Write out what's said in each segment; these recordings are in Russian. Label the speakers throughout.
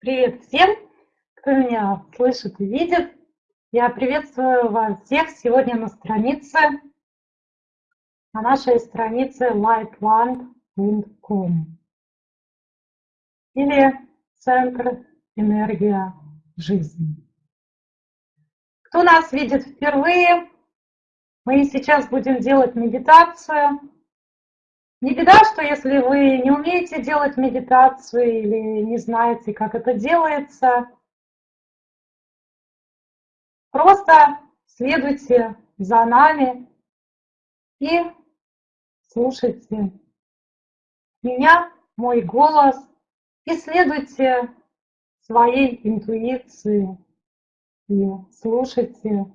Speaker 1: Привет всем, кто меня слышит и видит. Я приветствую вас всех сегодня на странице, на нашей странице lightland.com или Центр Энергия Жизни. Кто нас видит впервые, мы сейчас будем делать медитацию не беда, что если вы не умеете делать медитацию или не знаете, как это делается, просто следуйте за нами и слушайте меня, мой голос, и следуйте своей интуиции и слушайте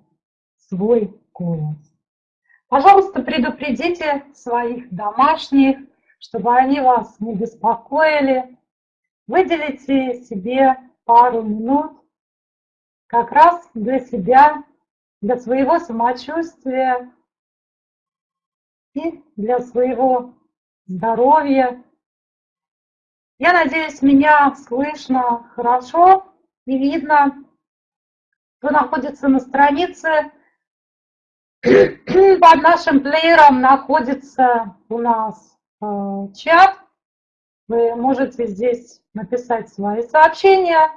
Speaker 1: свой голос. Пожалуйста, предупредите своих домашних, чтобы они вас не беспокоили. Выделите себе пару минут как раз для себя, для своего самочувствия и для своего здоровья. Я надеюсь, меня слышно хорошо и видно. Кто находится на странице под нашим плеером находится у нас э, чат. Вы можете здесь написать свои сообщения.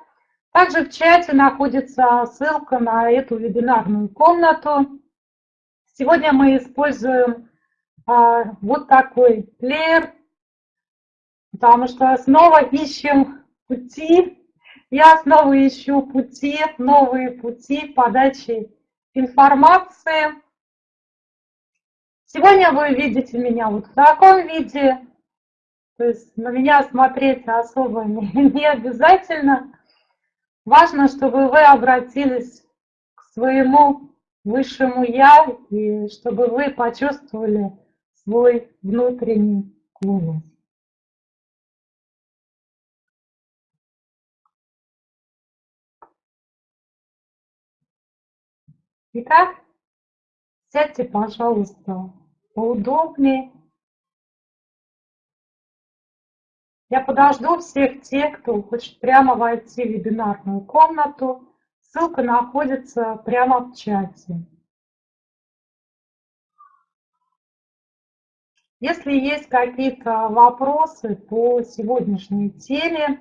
Speaker 1: Также в чате находится ссылка на эту вебинарную комнату. Сегодня мы используем э, вот такой плеер, потому что снова ищем пути. Я снова ищу пути, новые пути подачи информации. Сегодня вы видите меня вот в таком виде, то есть на меня смотреть особо не, не обязательно. Важно, чтобы вы обратились к своему высшему Я, и чтобы вы почувствовали свой внутренний голос. Итак, сядьте, пожалуйста, поудобнее. Я подожду всех тех, кто хочет прямо войти в вебинарную комнату. Ссылка находится прямо в чате. Если есть какие-то вопросы по сегодняшней теме,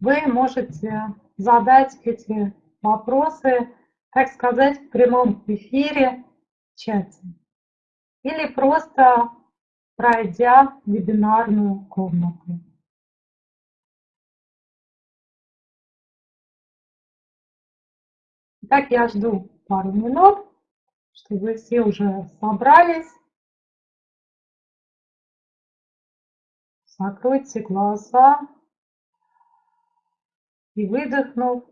Speaker 1: вы можете задать эти вопросы, так сказать, в прямом эфире в чате или просто пройдя вебинарную комнату. Так я жду пару минут, чтобы все уже собрались. Закройте глаза и выдохнув,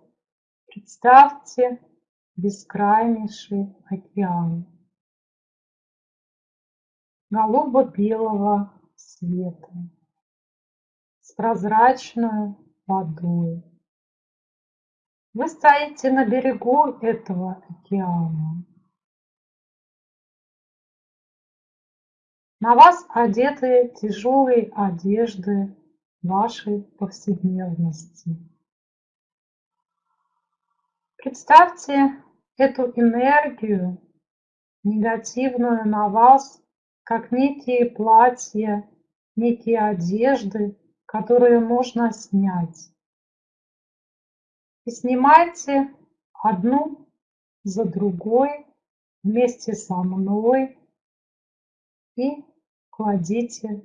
Speaker 1: представьте бескрайнейший океан голубо-белого цвета с прозрачной водой. Вы стоите на берегу этого океана. На вас одеты тяжелые одежды вашей повседневности. Представьте эту энергию негативную на вас как некие платья, некие одежды, которые можно снять. И снимайте одну за другой вместе со мной и кладите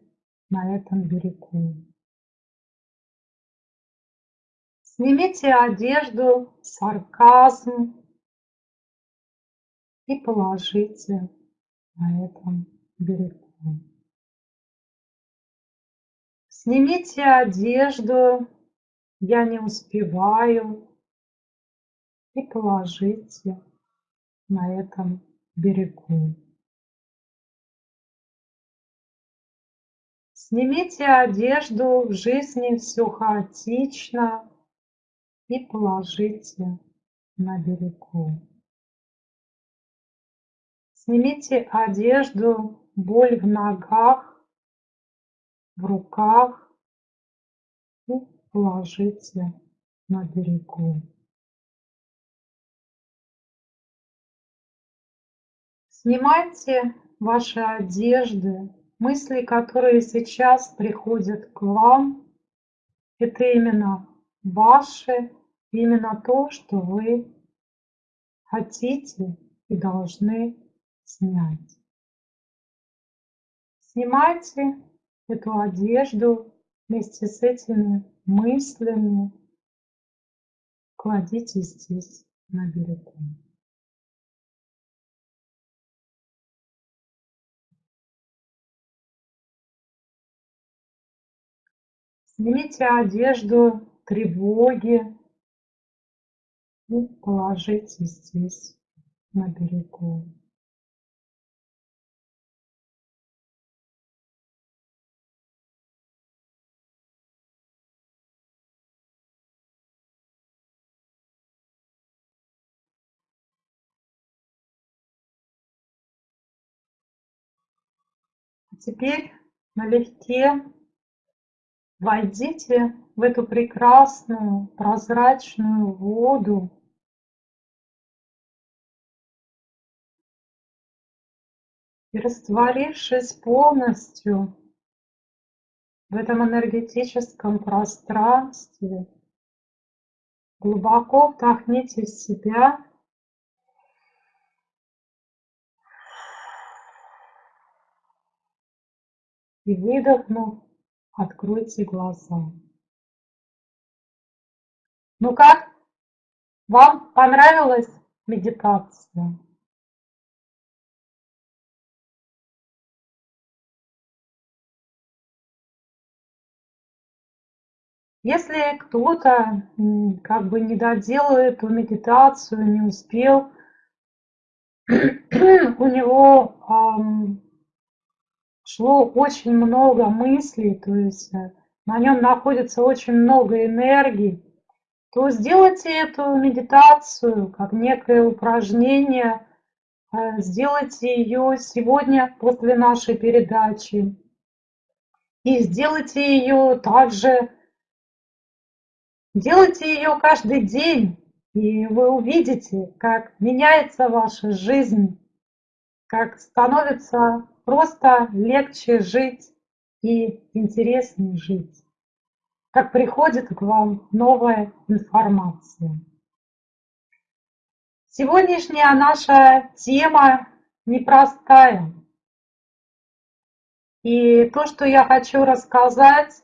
Speaker 1: на этом берегу. Снимите одежду, сарказм и положите на этом берегу. Снимите одежду, я не успеваю, и положите на этом берегу. Снимите одежду, в жизни все хаотично, и положите на берегу. Снимите одежду, боль в ногах, в руках и положите на берегу. Снимайте ваши одежды, мысли, которые сейчас приходят к вам, это именно ваше, именно то, что вы хотите и должны снять. Снимайте эту одежду вместе с этими мыслями, кладите здесь на берегу. Снимите одежду тревоги и положите здесь на берегу. Теперь налегке войдите в эту прекрасную прозрачную воду. И растворившись полностью в этом энергетическом пространстве, глубоко вдохните в себя и выдохнув, откройте глаза. Ну как? Вам понравилась медитация? Если кто-то как бы не доделал эту медитацию, не успел, у него шло очень много мыслей, то есть э, на нем находится очень много энергии, то сделайте эту медитацию как некое упражнение, э, сделайте ее сегодня после нашей передачи. И сделайте ее также, делайте ее каждый день, и вы увидите, как меняется ваша жизнь, как становится просто легче жить и интереснее жить. Как приходит к вам новая информация. Сегодняшняя наша тема непростая. И то, что я хочу рассказать,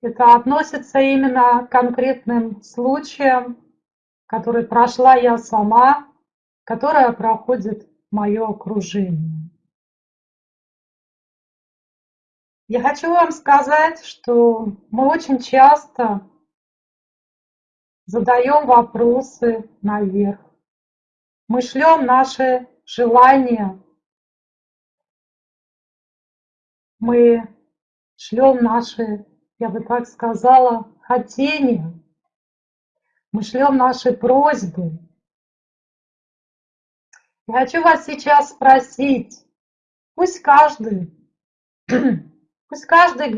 Speaker 1: это относится именно к конкретным случаям, которые прошла я сама, которая проходит мое окружение. Я хочу вам сказать, что мы очень часто задаем вопросы наверх. Мы шлем наши желания. Мы шлем наши, я бы так сказала, хотения. Мы шлем наши просьбы. Я хочу вас сейчас спросить, пусть каждый Пусть каждый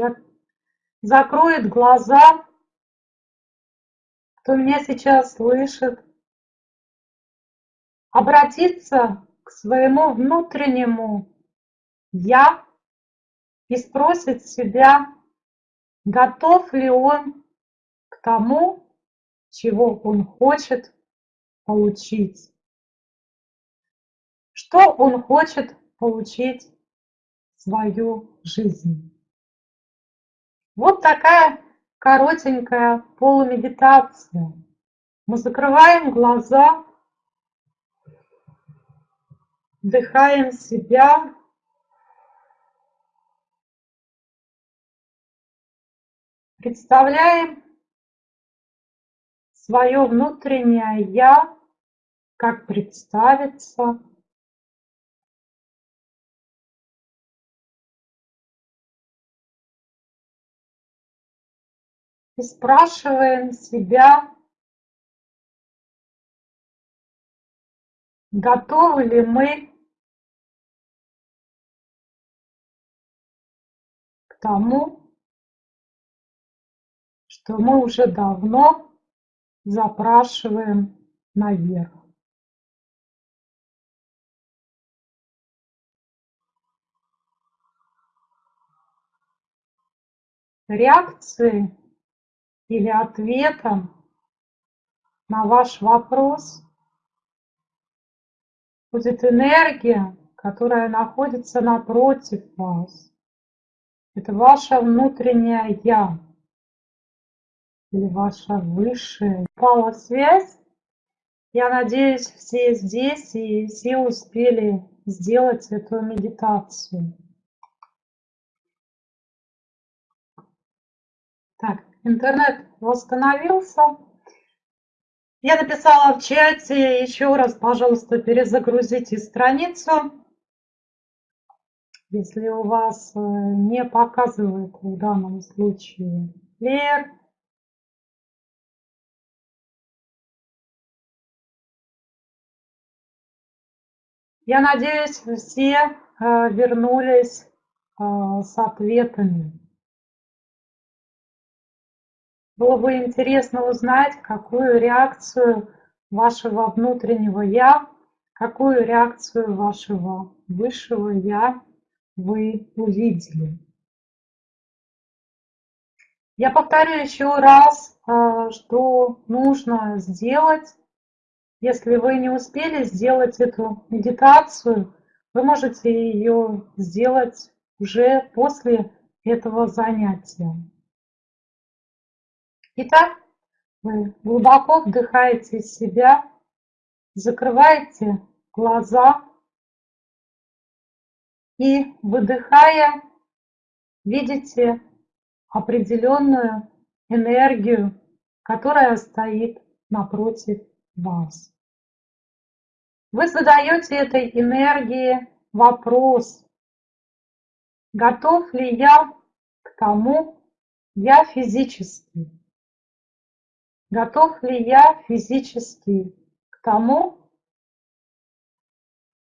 Speaker 1: закроет глаза, кто меня сейчас слышит, обратиться к своему внутреннему «я» и спросит себя, готов ли он к тому, чего он хочет получить. Что он хочет получить в свою жизнь. Вот такая коротенькая полумедитация. Мы закрываем глаза, вдыхаем себя, представляем свое внутреннее «я», как представиться, и спрашиваем себя, готовы ли мы к тому, что мы уже давно запрашиваем наверх. Реакции или ответом на ваш вопрос будет энергия, которая находится напротив вас. Это ваше внутреннее «Я» или ваша высшая. Упала связь. Я надеюсь, все здесь и все успели сделать эту медитацию. Интернет восстановился. Я написала в чате еще раз, пожалуйста, перезагрузите страницу. Если у вас э, не показывает в данном случае плеер, Я надеюсь, все э, вернулись э, с ответами. Было бы интересно узнать, какую реакцию вашего внутреннего «я», какую реакцию вашего высшего «я» вы увидели. Я повторю еще раз, э, что нужно сделать, если вы не успели сделать эту медитацию, вы можете ее сделать уже после этого занятия. Итак, вы глубоко вдыхаете себя, закрываете глаза и, выдыхая, видите определенную энергию, которая стоит напротив вас. Вы задаете этой энергии вопрос, готов ли я к тому, я физически, Готов ли я физически к тому,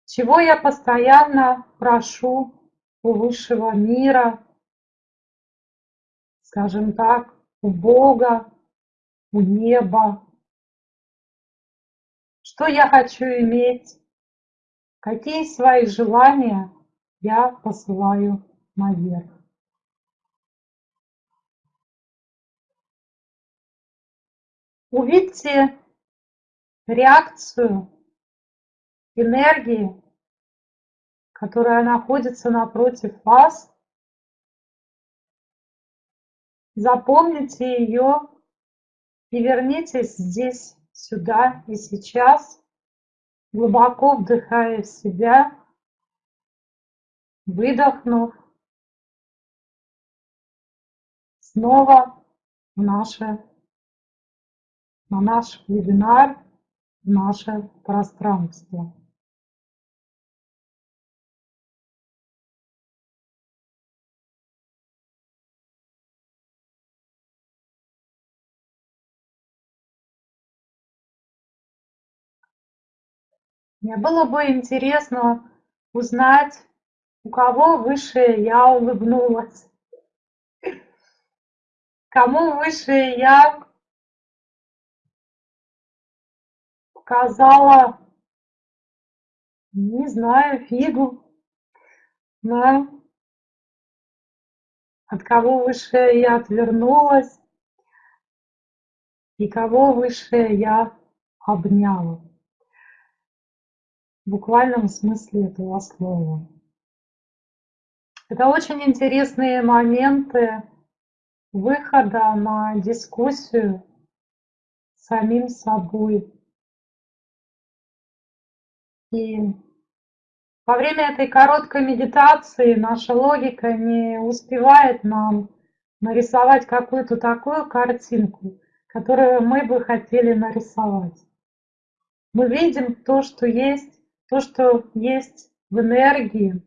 Speaker 1: чего я постоянно прошу у высшего мира, скажем так, у Бога, у неба? Что я хочу иметь? Какие свои желания я посылаю наверх? Увидьте реакцию энергии, которая находится напротив вас. Запомните ее и вернитесь здесь, сюда и сейчас, глубоко вдыхая в себя, выдохнув, снова в наше на наш вебинар, в наше пространство. Мне было бы интересно узнать, у кого высшее я улыбнулась, кому высшее я сказала, не знаю, фигу, да, от кого высшее я отвернулась и кого высшее я обняла. В буквальном смысле этого слова. Это очень интересные моменты выхода на дискуссию самим собой. И во время этой короткой медитации наша логика не успевает нам нарисовать какую-то такую картинку, которую мы бы хотели нарисовать. Мы видим то, что есть, то, что есть в энергии.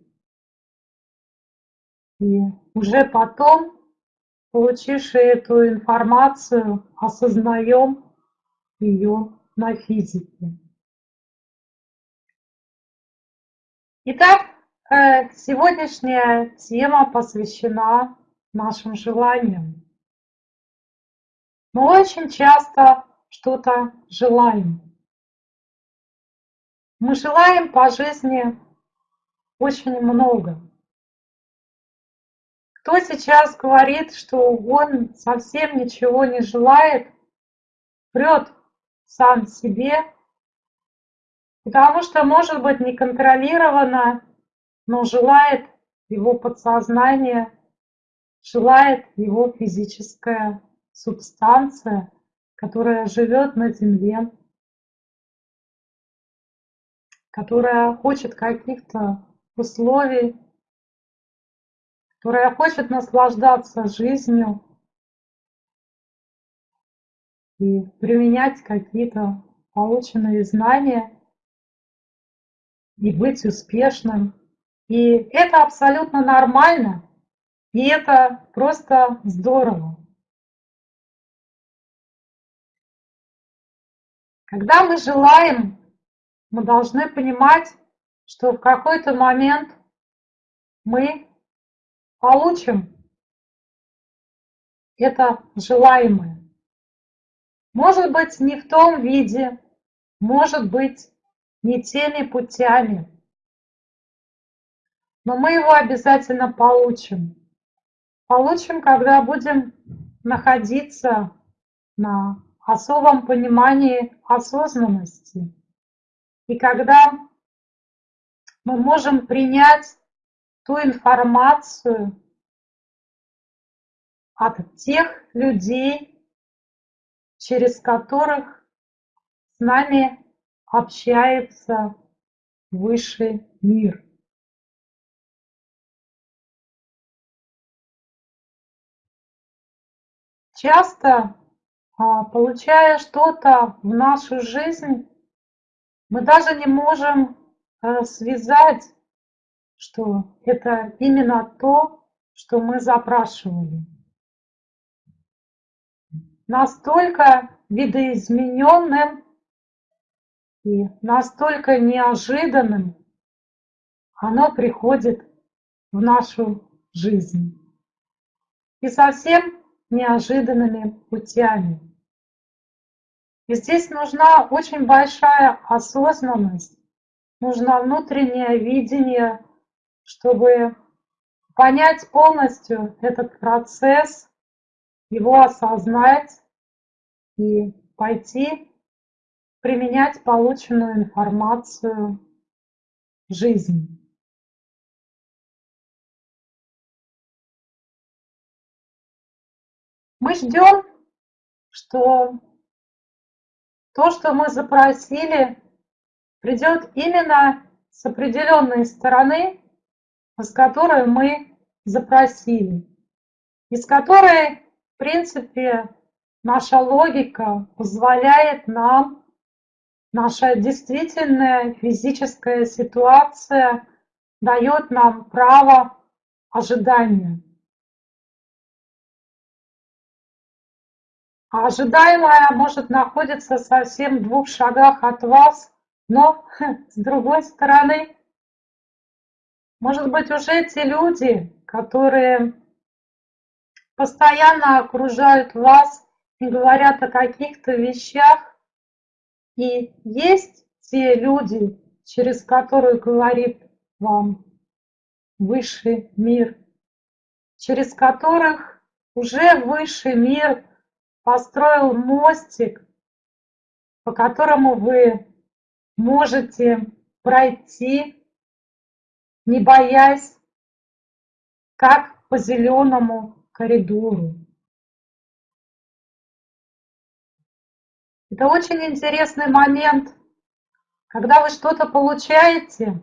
Speaker 1: И уже потом, получивши эту информацию, осознаем ее на физике. Итак, э, сегодняшняя тема посвящена нашим желаниям. Мы очень часто что-то желаем. Мы желаем по жизни очень много. Кто сейчас говорит, что он совсем ничего не желает, врет сам себе, потому что, может быть, неконтролированно, но желает его подсознание, желает его физическая субстанция, которая живет на Земле, которая хочет каких-то условий, которая хочет наслаждаться жизнью и применять какие-то полученные знания и быть успешным. И это абсолютно нормально, и это просто здорово. Когда мы желаем, мы должны понимать, что в какой-то момент мы получим это желаемое. Может быть, не в том виде, может быть, не теми путями, но мы его обязательно получим. Получим, когда будем находиться на особом понимании осознанности. И когда мы можем принять ту информацию от тех людей, через которых с нами общается высший мир. Часто а, получая что-то в нашу жизнь, мы даже не можем э, связать, что это именно то, что мы запрашивали. Настолько видоизмененным и настолько неожиданным оно приходит в нашу жизнь. И совсем неожиданными путями. И здесь нужна очень большая осознанность, нужно внутреннее видение, чтобы понять полностью этот процесс, его осознать и пойти применять полученную информацию в жизни. Мы ждем, что то, что мы запросили, придет именно с определенной стороны, с которой мы запросили, и с которой, в принципе, наша логика позволяет нам, наша действительная физическая ситуация дает нам право ожидания. А ожидаемое может находиться совсем в двух шагах от вас, но с другой стороны, может быть уже те люди, которые постоянно окружают вас и говорят о каких-то вещах, и есть те люди, через которые говорит вам высший мир, через которых уже высший мир построил мостик, по которому вы можете пройти, не боясь, как по зеленому коридору. Это очень интересный момент, когда вы что-то получаете.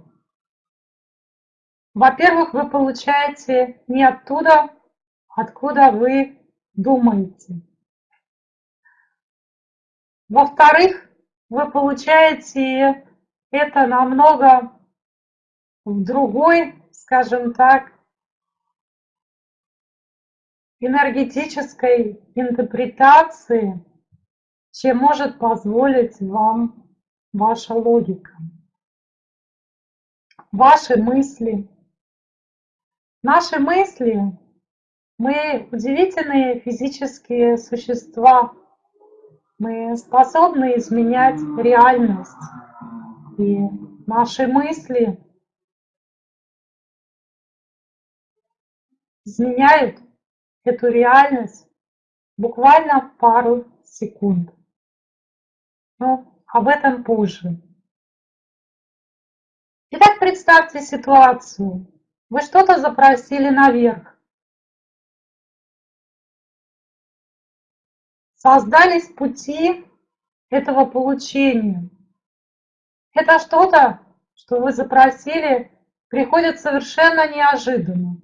Speaker 1: Во-первых, вы получаете не оттуда, откуда вы думаете. Во-вторых, вы получаете это намного в другой, скажем так, энергетической интерпретации, чем может позволить вам ваша логика, ваши мысли. Наши мысли, мы удивительные физические существа – Мы способны изменять реальность. И наши мысли изменяют эту реальность буквально пару секунд. Но об этом позже. Итак, представьте ситуацию. Вы что-то запросили наверх. Создались пути этого получения. Это что-то, что вы запросили, приходит совершенно неожиданно.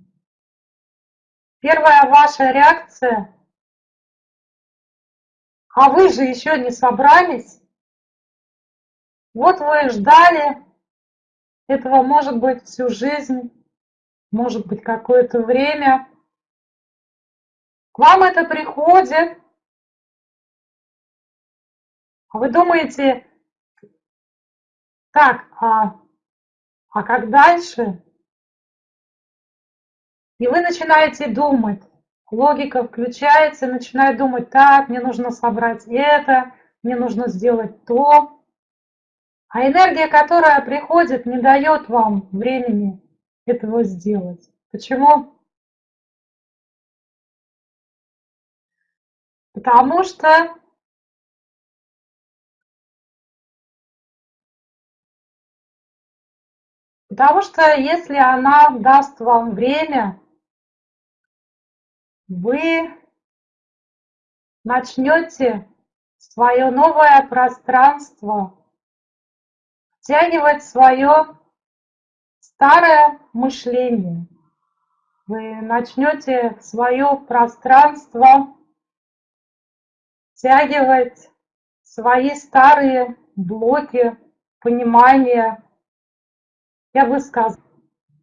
Speaker 1: Первая ваша реакция а вы же еще не собрались. Вот вы ждали этого, может быть, всю жизнь, может быть, какое-то время. К вам это приходит, а вы думаете, так, а, а как дальше? И вы начинаете думать, логика включается, начинает думать, так, мне нужно собрать это, мне нужно сделать то. А энергия, которая приходит, не дает вам времени этого сделать. Почему? Потому что Потому что если она даст вам время, вы начнете свое новое пространство втягивать свое старое мышление. Вы начнете свое пространство втягивать свои старые блоки понимания. Я бы сказала,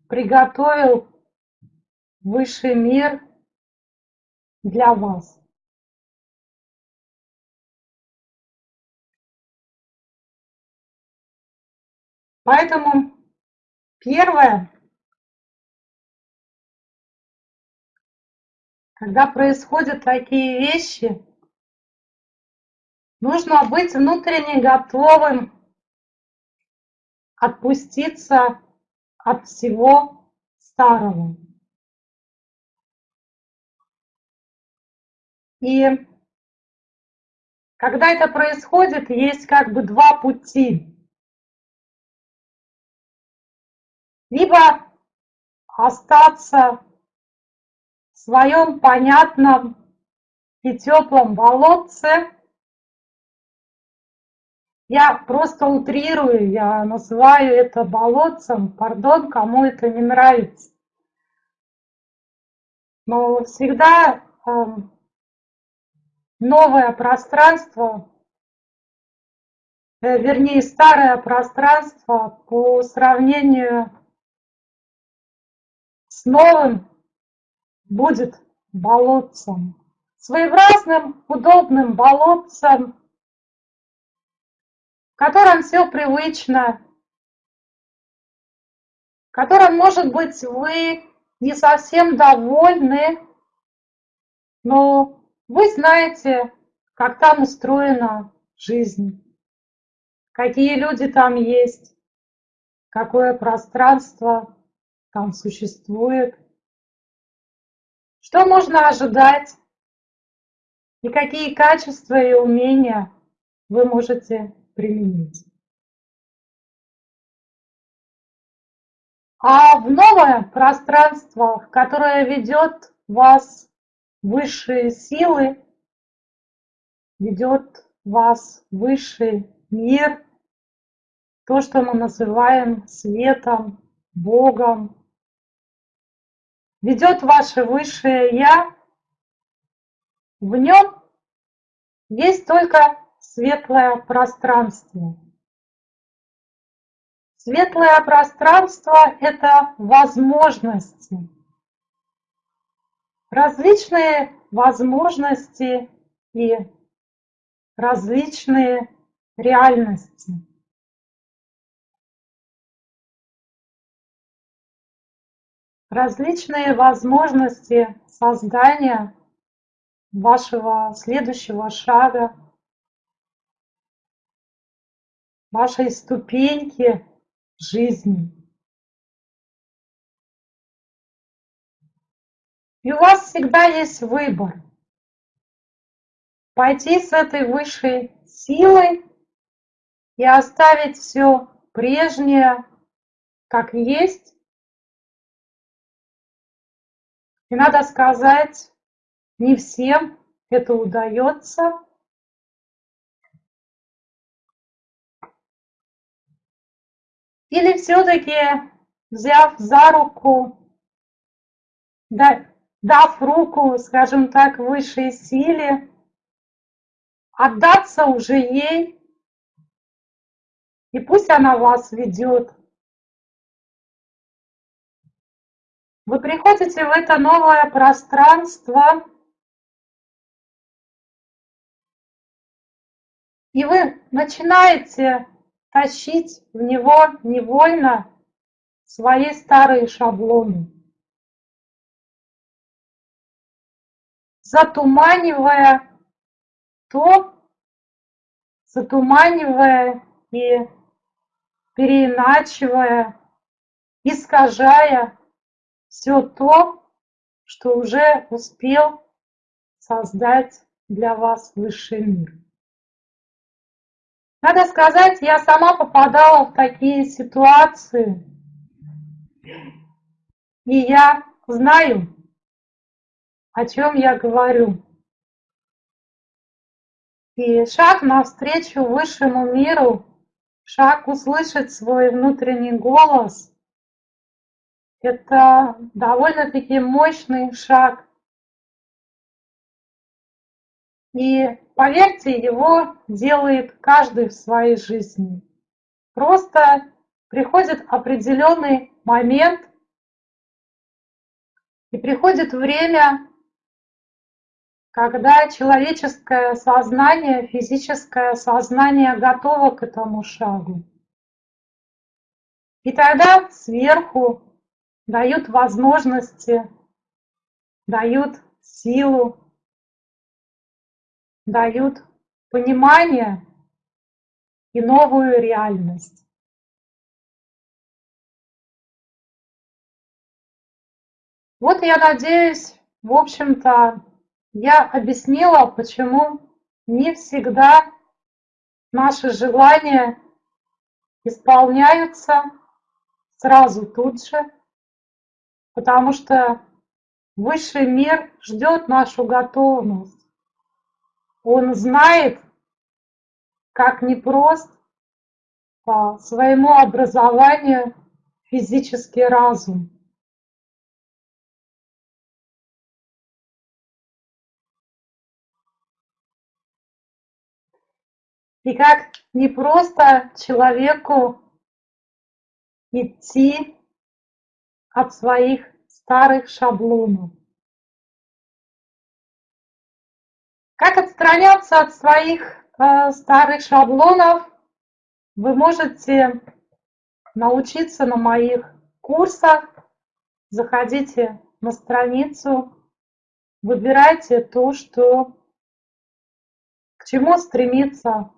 Speaker 1: приготовил высший мир для вас. Поэтому первое, когда происходят такие вещи, нужно быть внутренне готовым отпуститься от всего старого. И когда это происходит, есть как бы два пути. Либо остаться в своем понятном и теплом болотце. Я просто утрирую, я называю это болотцем, пардон, кому это не нравится. Но всегда эм, новое пространство, э, вернее старое пространство по сравнению с новым будет болотцем. Своеобразным, удобным болотцем, в котором все привычно, в котором, может быть, вы не совсем довольны, но вы знаете, как там устроена жизнь, какие люди там есть, какое пространство там существует, что можно ожидать? И какие качества и умения вы можете применить. А в новое пространство, которое ведет вас высшие силы ведет вас в высший мир, то, что мы называем светом, Богом, ведет ваше высшее Я, в нем есть только светлое пространство. Светлое пространство – это возможности – различные возможности и различные реальности. Различные возможности создания вашего следующего шага, вашей ступеньки жизни. И у вас всегда есть выбор. Пойти с этой высшей силой и оставить все прежнее, как есть. И надо сказать, не всем это удается. Или все-таки, взяв за руку, дав руку, скажем так, высшей силе, отдаться уже ей, и пусть она вас ведет. Вы приходите в это новое пространство, и вы начинаете тащить в него невольно свои старые шаблоны, затуманивая то, затуманивая и переиначивая, искажая все то, что уже успел создать для вас высший мир. Надо сказать, я сама попадала в такие ситуации, и я знаю, о чем я говорю. И шаг навстречу высшему миру, шаг услышать свой внутренний голос – это довольно-таки мощный шаг. И поверьте, его делает каждый в своей жизни. Просто приходит определенный момент, и приходит время, когда человеческое сознание, физическое сознание готово к этому шагу. И тогда сверху дают возможности, дают силу, дают понимание и новую реальность. Вот я надеюсь, в общем-то, я объяснила, почему не всегда наши желания исполняются сразу тут же, потому что высший мир ждет нашу готовность. Он знает, как непрост по своему образованию физический разум. И как не просто человеку идти от своих старых шаблонов. Как отстраняться от своих э, старых шаблонов, вы можете научиться на моих курсах. Заходите на страницу, выбирайте то, что, к чему стремится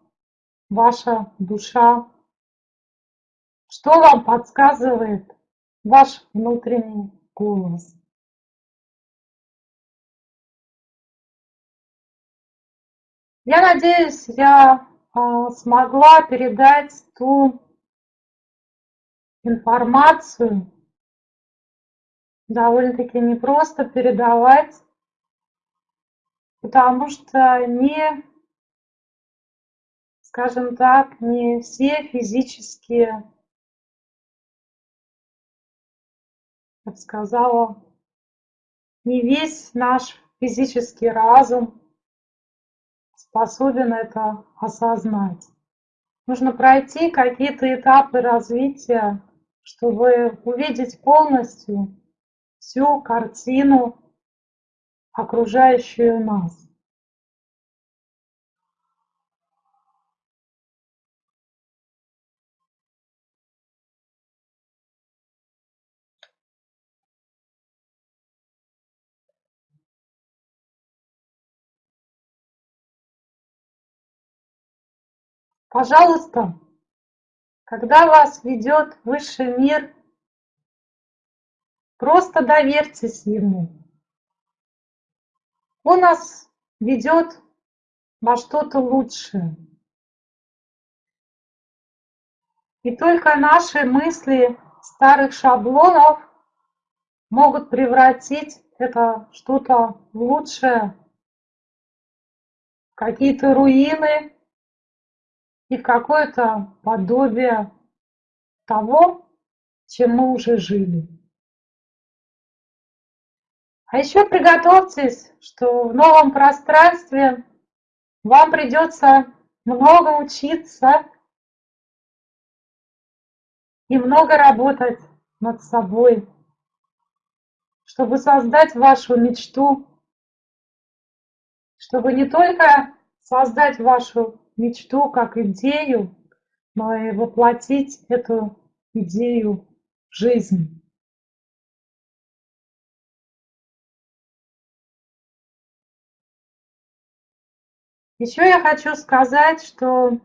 Speaker 1: ваша душа? Что вам подсказывает ваш внутренний голос? Я надеюсь, я а, смогла передать ту информацию, довольно-таки непросто передавать, потому что не скажем так, не все физические, бы сказала, не весь наш физический разум способен это осознать. Нужно пройти какие-то этапы развития, чтобы увидеть полностью всю картину, окружающую нас. Пожалуйста, когда вас ведет высший мир, просто доверьтесь ему. Он нас ведет во что-то лучшее. И только наши мысли старых шаблонов могут превратить это что-то в лучшее, какие-то руины и какое-то подобие того, чем мы уже жили. А еще приготовьтесь, что в новом пространстве вам придется много учиться и много работать над собой, чтобы создать вашу мечту, чтобы не только создать вашу мечту как идею, но и воплотить эту идею в жизнь. Еще я хочу сказать, что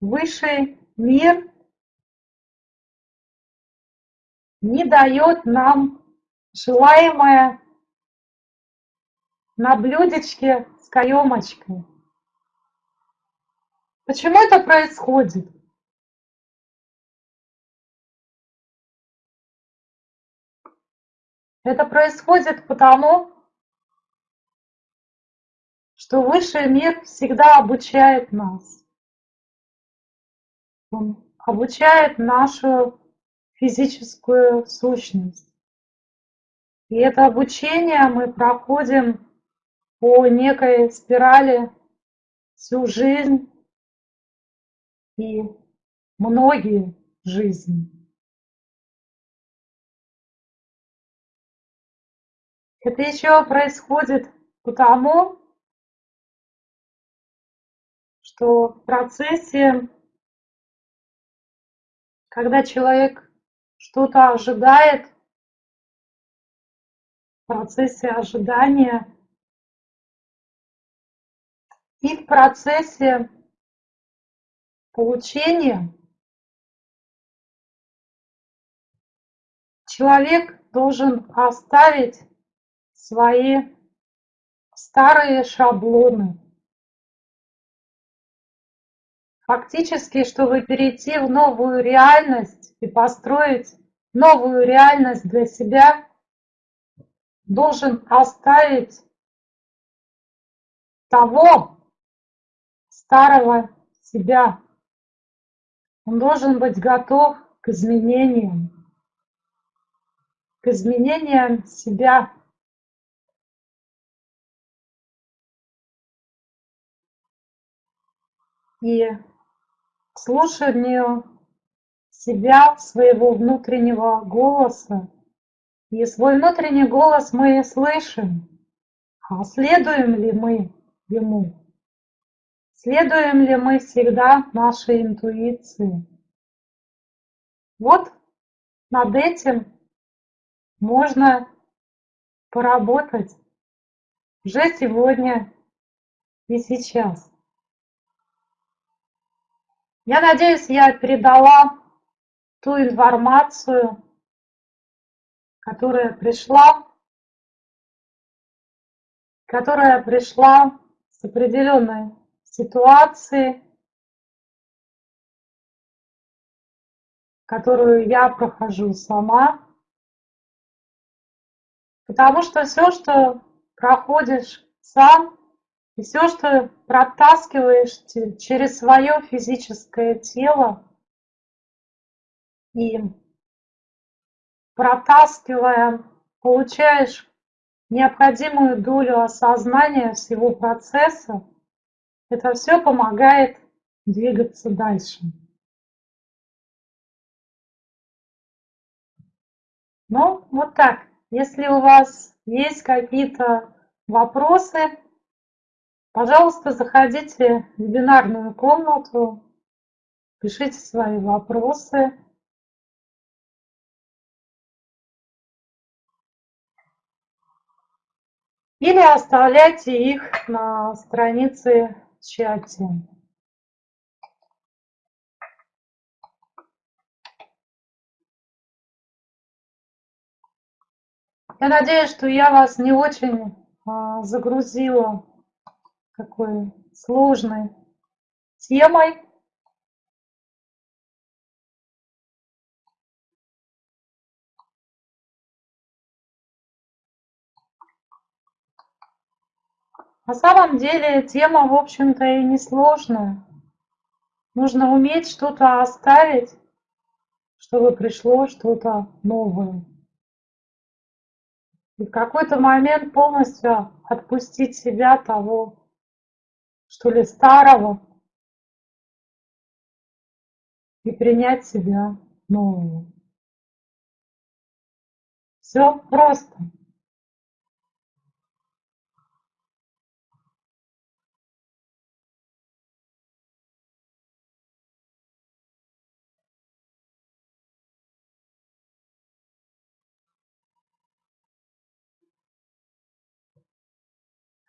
Speaker 1: высший мир не дает нам желаемое на блюдечке с каемочкой. Почему это происходит? Это происходит потому, что высший мир всегда обучает нас. Он обучает нашу физическую сущность. И это обучение мы проходим по некой спирали всю жизнь и многие жизни. Это еще происходит потому, что в процессе когда человек что-то ожидает, в процессе ожидания и в процессе получения человек должен оставить свои старые шаблоны. Фактически, чтобы перейти в новую реальность и построить новую реальность для себя, должен оставить того старого себя. Он должен быть готов к изменениям, к изменениям себя. И слушанию себя, своего внутреннего голоса. И свой внутренний голос мы слышим. А следуем ли мы ему? Следуем ли мы всегда нашей интуиции? Вот над этим можно поработать уже сегодня и сейчас. Я надеюсь, я передала ту информацию, которая пришла, которая пришла с определенной ситуации, которую я прохожу сама. Потому что все, что проходишь сам, и все, что протаскиваешь через свое физическое тело и протаскивая, получаешь необходимую долю осознания всего процесса, это все помогает двигаться дальше. Ну, вот так. Если у вас есть какие-то вопросы, Пожалуйста, заходите в вебинарную комнату, пишите свои вопросы. Или оставляйте их на странице тщательно Я надеюсь, что я вас не очень а, загрузила такой сложной темой. На самом деле тема, в общем-то, и не сложная. Нужно уметь что-то оставить, чтобы пришло что-то новое. И в какой-то момент полностью отпустить себя того, что ли, старого, и принять себя нового. Все просто.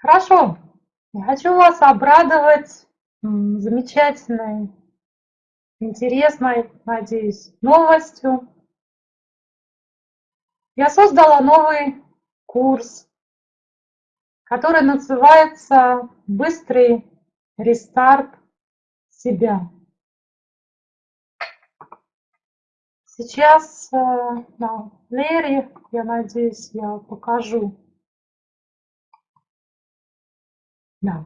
Speaker 1: Хорошо. Я хочу вас обрадовать замечательной, интересной, надеюсь, новостью. Я создала новый курс, который называется «Быстрый рестарт себя». Сейчас э, на плеере, я надеюсь, я покажу Да.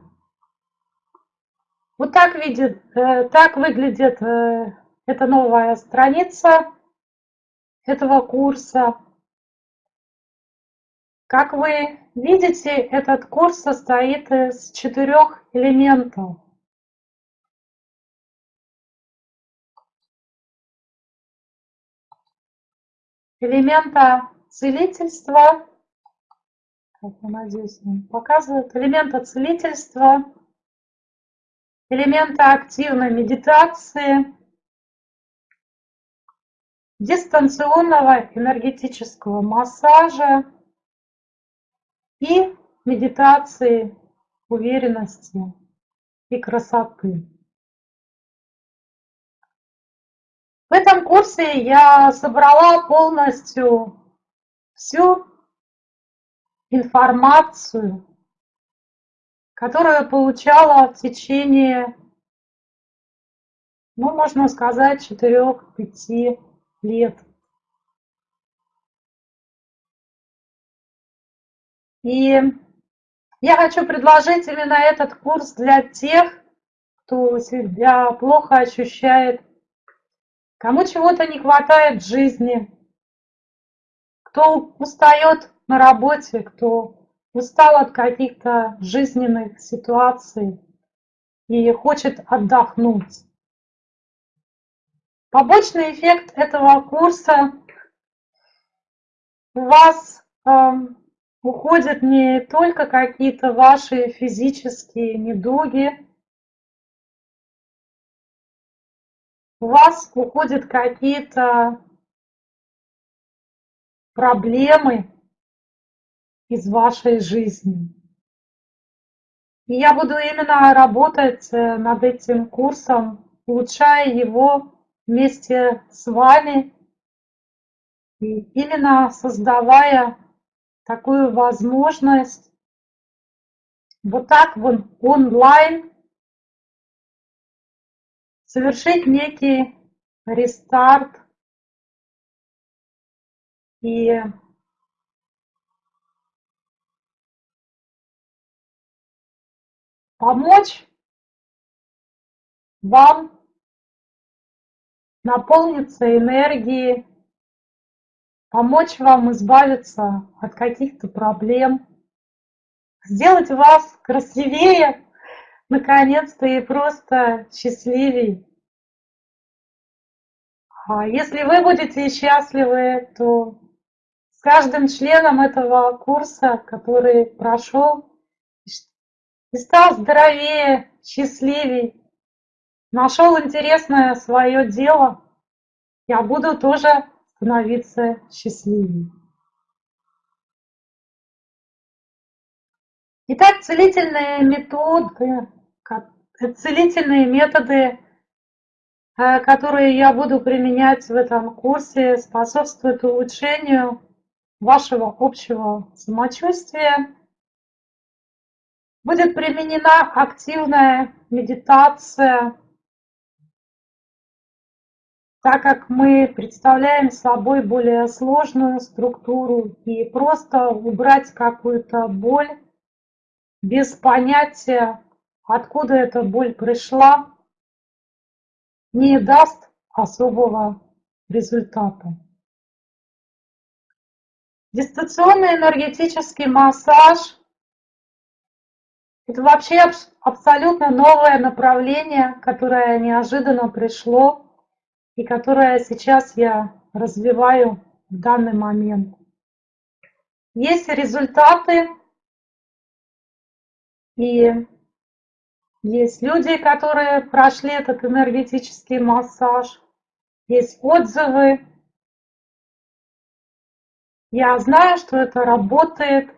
Speaker 1: Вот так, видит, э, так выглядит э, эта новая страница этого курса. Как вы видите, этот курс состоит из четырех элементов. Элемента целительства, как я надеюсь, показывает, элемента целительства, элемента активной медитации, дистанционного энергетического массажа и медитации уверенности и красоты. В этом курсе я собрала полностью всю информацию, которую получала в течение, ну, можно сказать, 4-5 лет. И я хочу предложить именно этот курс для тех, кто себя плохо ощущает, кому чего-то не хватает в жизни, кто устает на работе, кто устал от каких-то жизненных ситуаций и хочет отдохнуть. Побочный эффект этого курса у вас э, уходят не только какие-то ваши физические недуги, у вас уходят какие-то проблемы, из вашей жизни. И я буду именно работать э, над этим курсом, улучшая его вместе с вами и именно создавая такую возможность вот так вот онлайн совершить некий рестарт и помочь вам наполниться энергией, помочь вам избавиться от каких-то проблем, сделать вас красивее, наконец-то и просто счастливей. А если вы будете счастливы, то с каждым членом этого курса, который прошел, и стал здоровее, счастливей, нашел интересное свое дело, я буду тоже становиться счастливее. Итак, целительные методы, целительные методы, э, которые я буду применять в этом курсе, способствуют улучшению вашего общего самочувствия. Будет применена активная медитация, так как мы представляем собой более сложную структуру и просто убрать какую-то боль без понятия, откуда эта боль пришла, не даст особого результата. Дистанционный энергетический массаж – это вообще абсолютно новое направление, которое неожиданно пришло и которое сейчас я развиваю в данный момент. Есть результаты и есть люди, которые прошли этот энергетический массаж, есть отзывы. Я знаю, что это работает.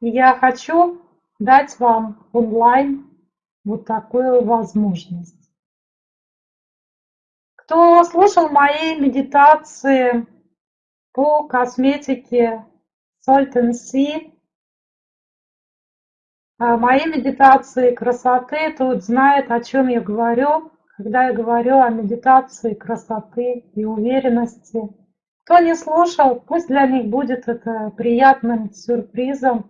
Speaker 1: Я хочу дать вам онлайн вот такую возможность. Кто слушал мои медитации по косметике Salt and Sea, а мои медитации красоты тут знает, о чем я говорю, когда я говорю о медитации красоты и уверенности. Кто не слушал, пусть для них будет это приятным сюрпризом,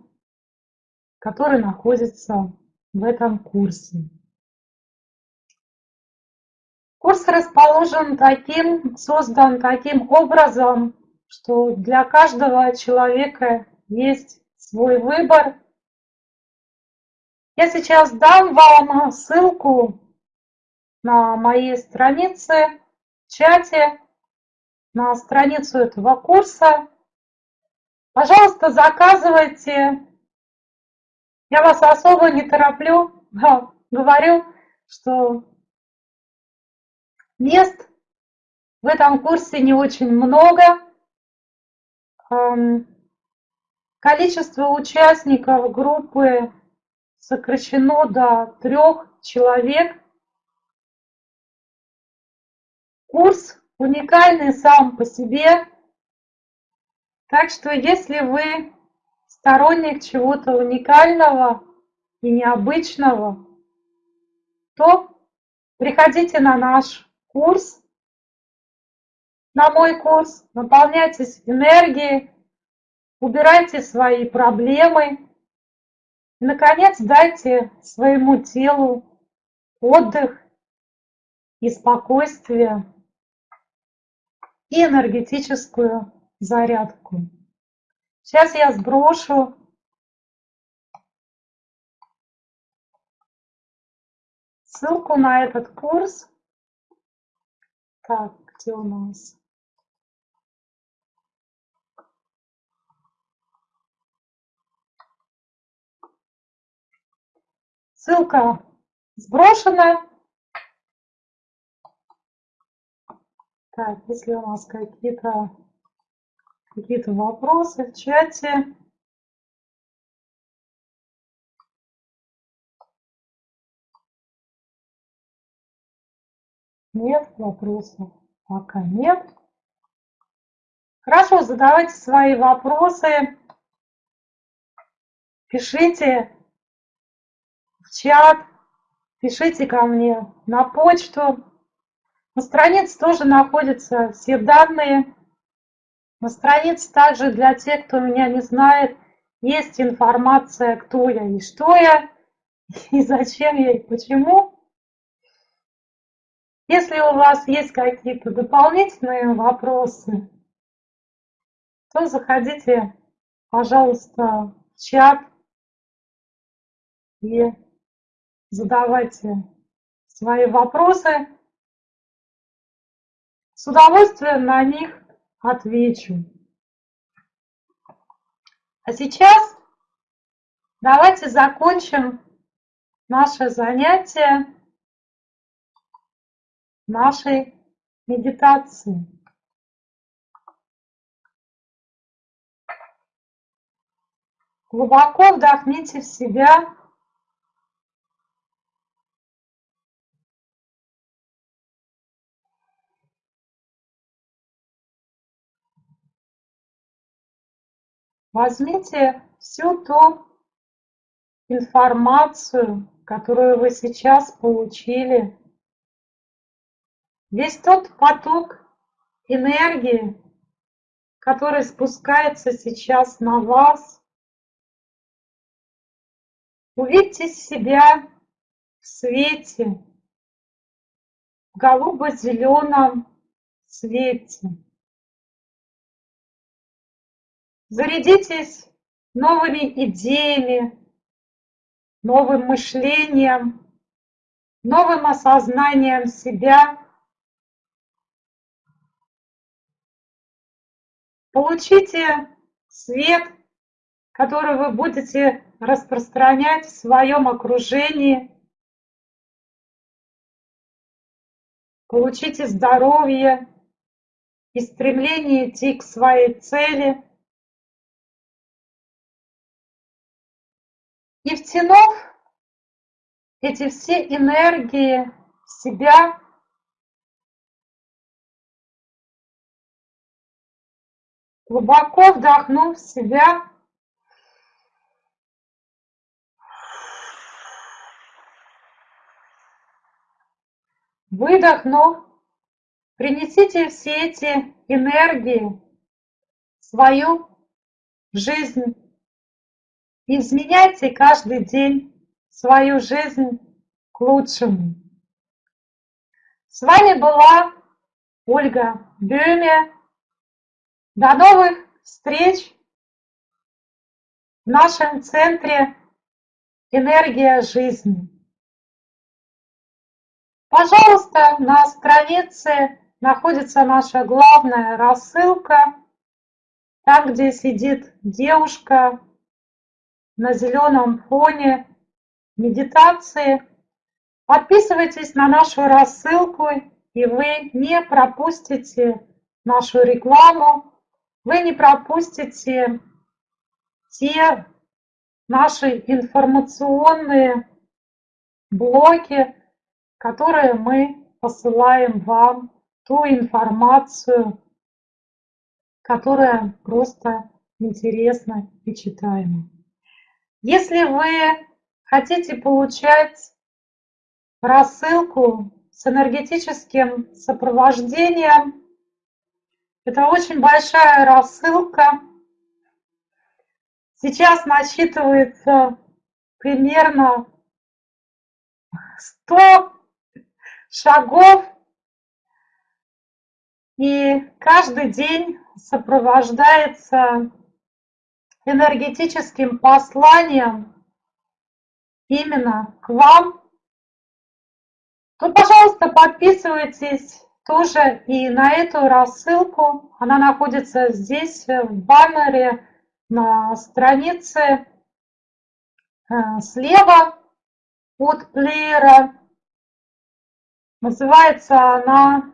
Speaker 1: который находится в этом курсе. Курс расположен таким, создан таким образом, что для каждого человека есть свой выбор – я сейчас дам вам ссылку на моей странице, в чате, на страницу этого курса. Пожалуйста, заказывайте. Я вас особо не тороплю. Говорю, что мест в этом курсе не очень много. Эм, количество участников группы сокращено до трех человек. Курс уникальный сам по себе. Так что если вы сторонник чего-то уникального и необычного, то приходите на наш курс, на мой курс, наполняйтесь энергией, убирайте свои проблемы, и, наконец, дайте своему телу отдых и спокойствие и энергетическую зарядку. Сейчас я сброшу ссылку на этот курс. Так, где у нас? Ссылка сброшена. Так, если у нас какие-то какие-то вопросы в чате. Нет вопросов? Пока нет. Хорошо, задавайте свои вопросы. Пишите чат, пишите ко мне на почту. На странице тоже находятся все данные. На странице также для тех, кто меня не знает, есть информация, кто я и что я, и зачем я, и почему. Если у вас есть какие-то дополнительные вопросы, то заходите, пожалуйста, в чат и задавайте свои вопросы. С удовольствием на них отвечу. А сейчас давайте закончим наше занятие нашей медитации. Глубоко вдохните в себя возьмите всю ту информацию, которую вы сейчас получили, весь тот поток энергии, который спускается сейчас на вас, увидьте себя в свете, в голубо-зеленом свете. Зарядитесь новыми идеями, новым мышлением, новым осознанием себя. Получите свет, который вы будете распространять в своем окружении. Получите здоровье и стремление идти к своей цели – И втянув эти все энергии в себя, глубоко вдохнув в себя, выдохнув, принесите все эти энергии в свою жизнь Изменяйте каждый день свою жизнь к лучшему. С вами была Ольга Бюме. До новых встреч в нашем центре «Энергия жизни». Пожалуйста, на странице находится наша главная рассылка, там, где сидит девушка на зеленом фоне медитации. Подписывайтесь на нашу рассылку, и вы не пропустите нашу рекламу, вы не пропустите те наши информационные блоки, которые мы посылаем вам, ту информацию, которая просто интересна и читаема. Если вы хотите получать рассылку с энергетическим сопровождением, это очень большая рассылка. Сейчас насчитывается примерно 100 шагов, и каждый день сопровождается энергетическим посланием именно к вам, то, пожалуйста, подписывайтесь тоже и на эту рассылку. Она находится здесь, в баннере, на странице э, слева от плеера. Называется она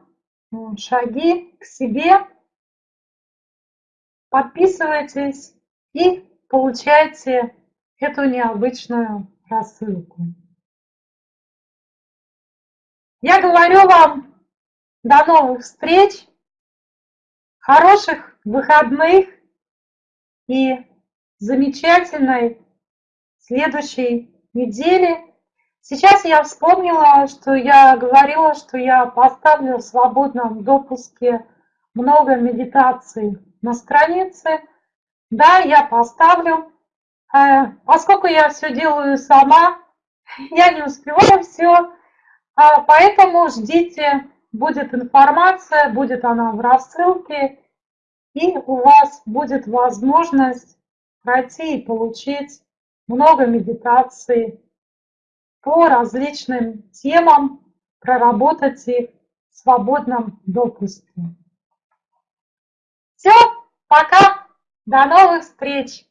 Speaker 1: «Шаги к себе». Подписывайтесь и получаете эту необычную рассылку. Я говорю вам до новых встреч, хороших выходных и замечательной следующей недели. Сейчас я вспомнила, что я говорила, что я поставлю в свободном допуске много медитаций на странице. Да, я поставлю. Э, поскольку я все делаю сама, я не успеваю все, а, поэтому ждите, будет информация, будет она в рассылке, и у вас будет возможность пройти и получить много медитаций по различным темам, проработать их в свободном допуске. Все, пока! До новых встреч!